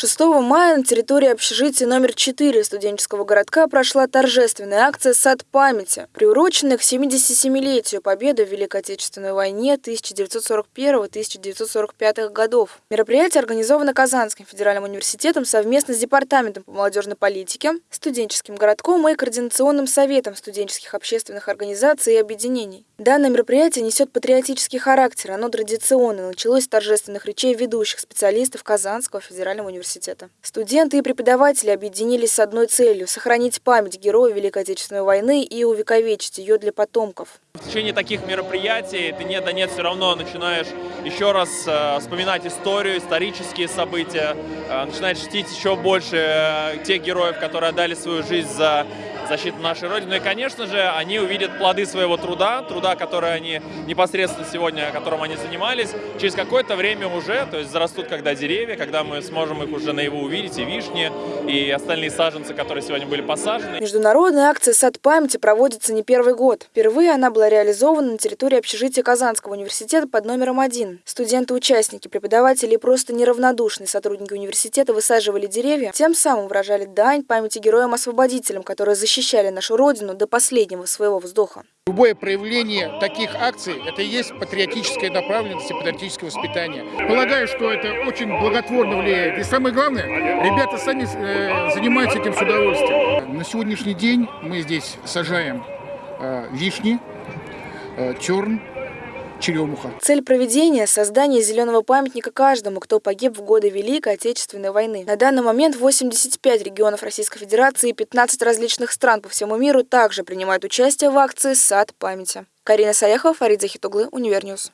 6 мая на территории общежития номер 4 студенческого городка прошла торжественная акция «Сад памяти», приуроченная к 77-летию победы в Великой Отечественной войне 1941-1945 годов. Мероприятие организовано Казанским федеральным университетом совместно с Департаментом по молодежной политике, студенческим городком и Координационным советом студенческих общественных организаций и объединений. Данное мероприятие несет патриотический характер. Оно традиционно началось с торжественных речей ведущих специалистов Казанского федерального университета университета. Студенты и преподаватели объединились с одной целью – сохранить память героя Великой Отечественной войны и увековечить ее для потомков. В течение таких мероприятий ты нет да нет все равно начинаешь еще раз э, вспоминать историю, исторические события, э, начинаешь чтить еще больше э, тех героев, которые отдали свою жизнь за защиту нашей Родины. И, конечно же, они увидят плоды своего труда, труда, который они непосредственно сегодня, которым они занимались, через какое-то время уже, то есть зарастут когда деревья, когда мы сможем их уже наяву увидеть, и вишни, и остальные саженцы, которые сегодня были посажены. Международная акция «Сад памяти» проводится не первый год. Впервые она была реализована на территории общежития Казанского университета под номером один. Студенты-участники, преподаватели и просто неравнодушные сотрудники университета высаживали деревья, тем самым выражали дань памяти героям-освободителям, которые защищали нашу Родину до последнего своего вздоха. Любое проявление таких акций – это и есть патриотическая направленность и патриотическое воспитание. Полагаю, что это очень благотворно влияет. И самое главное, ребята сами э, занимаются этим с удовольствием. На сегодняшний день мы здесь сажаем э, вишни, терн, черемуха. Цель проведения – создание зеленого памятника каждому, кто погиб в годы Великой Отечественной войны. На данный момент 85 регионов Российской Федерации и 15 различных стран по всему миру также принимают участие в акции «Сад памяти». Карина Саяхова, Фарид Захитуглы, Univer News.